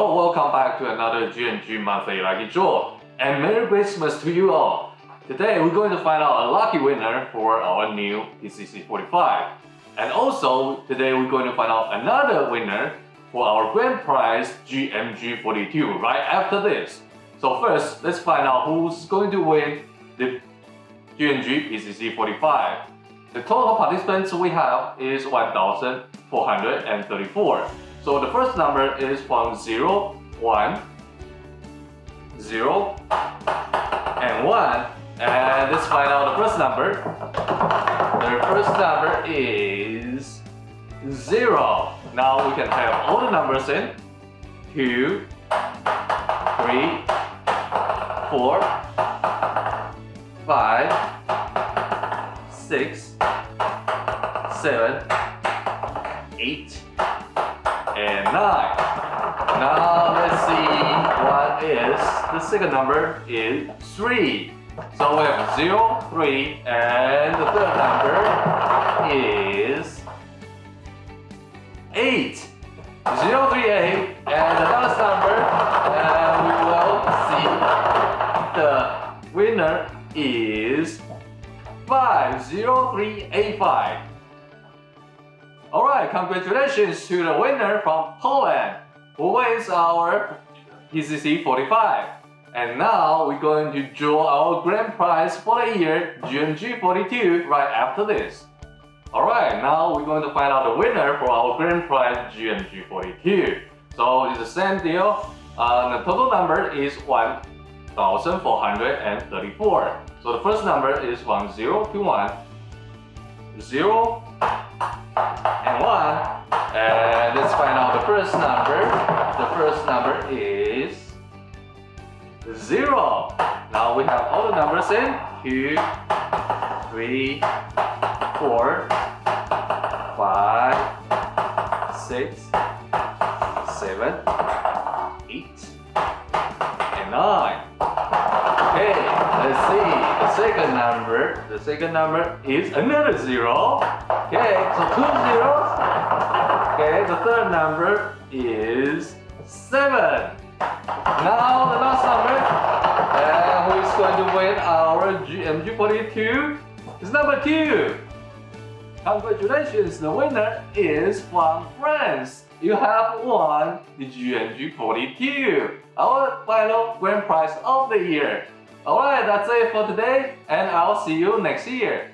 Oh, welcome back to another GNG Monthly Lucky Draw. And Merry Christmas to you all. Today we're going to find out a lucky winner for our new PCC 45. And also, today we're going to find out another winner for our grand prize GMG 42 right after this. So first, let's find out who's going to win the GNG PCC 45. The total participants we have is 1,434. So the first number is from 0, 1, 0, and 1. And let's find out the first number. The first number is 0. Now we can have all the numbers in. 2, 3, 4, 5, 6, 7, 8, and 9. Now let's see what is the second number is 3. So we have 0, 3, and the third number is 8. 0, 3, 8, and the last number, and we will see the winner is 5, 0, 3, 8, 5. Alright, congratulations to the winner from Poland, who wins our PCC 45. And now we're going to draw our grand prize for the year GMG 42 right after this. Alright, now we're going to find out the winner for our grand prize GMG 42. So it's the same deal. Uh, the total number is 1,434. So the first number is 1021. 0 and 1. And let's find out the first number. The first number is 0. Now we have all the numbers in 2, 3, 4, 5, 6, 7, 8, second number, the second number is another 0. Okay, so two zeros. Okay, the third number is 7. Now the last number, and who is going to win our GMG42 is number 2. Congratulations, the winner is from France. You have won the GMG42, our final grand prize of the year. Alright, that's it for today, and I'll see you next year.